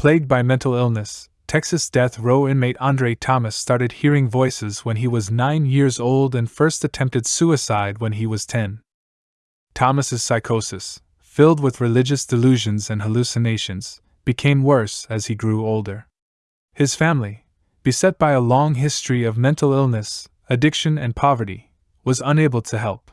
Plagued by mental illness, Texas death row inmate Andre Thomas started hearing voices when he was nine years old and first attempted suicide when he was ten. Thomas's psychosis, filled with religious delusions and hallucinations, became worse as he grew older. His family, beset by a long history of mental illness, addiction, and poverty, was unable to help.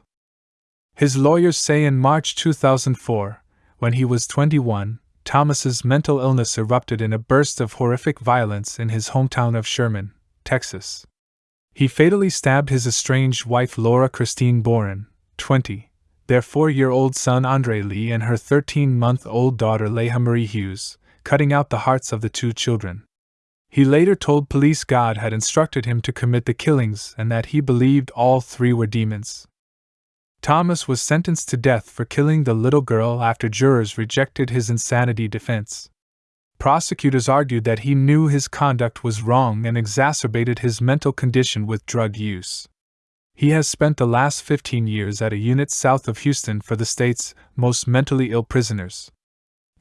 His lawyers say in March 2004, when he was 21, Thomas's mental illness erupted in a burst of horrific violence in his hometown of Sherman, Texas. He fatally stabbed his estranged wife Laura Christine Boren, 20, their four year old son Andre Lee, and her 13 month old daughter Leah Marie Hughes, cutting out the hearts of the two children. He later told police God had instructed him to commit the killings and that he believed all three were demons. Thomas was sentenced to death for killing the little girl after jurors rejected his insanity defense. Prosecutors argued that he knew his conduct was wrong and exacerbated his mental condition with drug use. He has spent the last 15 years at a unit south of Houston for the state's most mentally ill prisoners.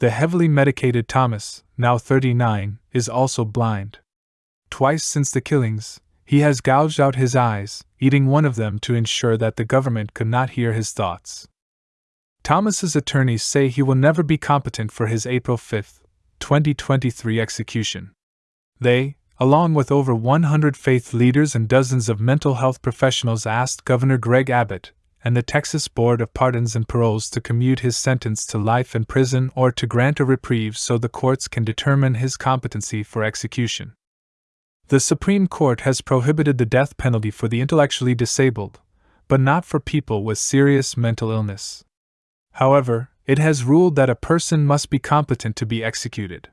The heavily medicated Thomas, now 39, is also blind. Twice since the killings, he has gouged out his eyes, eating one of them to ensure that the government could not hear his thoughts. Thomas's attorneys say he will never be competent for his April 5, 2023 execution. They, along with over 100 faith leaders and dozens of mental health professionals, asked Governor Greg Abbott and the Texas Board of Pardons and Paroles to commute his sentence to life in prison or to grant a reprieve so the courts can determine his competency for execution. The Supreme Court has prohibited the death penalty for the intellectually disabled, but not for people with serious mental illness. However, it has ruled that a person must be competent to be executed.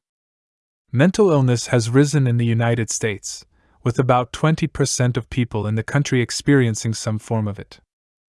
Mental illness has risen in the United States, with about 20% of people in the country experiencing some form of it.